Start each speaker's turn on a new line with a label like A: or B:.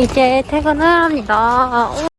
A: 이제 퇴근을 합니다. 오,